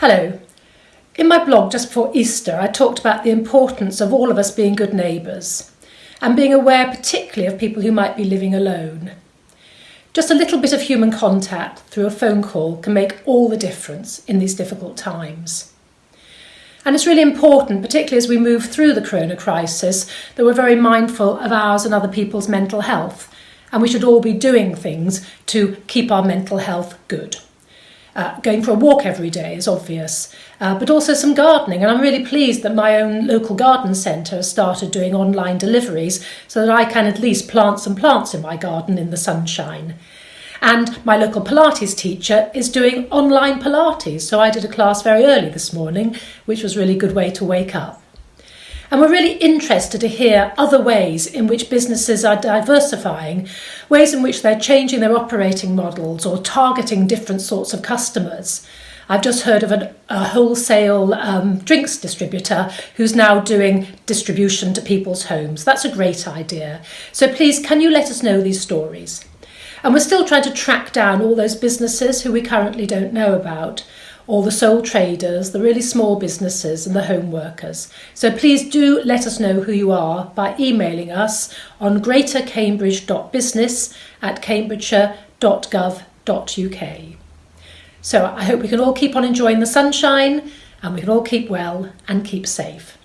Hello. In my blog just before Easter, I talked about the importance of all of us being good neighbours and being aware particularly of people who might be living alone. Just a little bit of human contact through a phone call can make all the difference in these difficult times. And it's really important, particularly as we move through the corona crisis, that we're very mindful of ours and other people's mental health. And we should all be doing things to keep our mental health good. Uh, going for a walk every day is obvious, uh, but also some gardening. And I'm really pleased that my own local garden centre has started doing online deliveries so that I can at least plant some plants in my garden in the sunshine. And my local Pilates teacher is doing online Pilates. So I did a class very early this morning, which was really good way to wake up. And we're really interested to hear other ways in which businesses are diversifying, ways in which they're changing their operating models or targeting different sorts of customers. I've just heard of an, a wholesale um, drinks distributor who's now doing distribution to people's homes. That's a great idea. So please, can you let us know these stories? And we're still trying to track down all those businesses who we currently don't know about or the sole traders, the really small businesses and the home workers. So please do let us know who you are by emailing us on greatercambridge.business at cambridgeshire.gov.uk. So I hope we can all keep on enjoying the sunshine and we can all keep well and keep safe.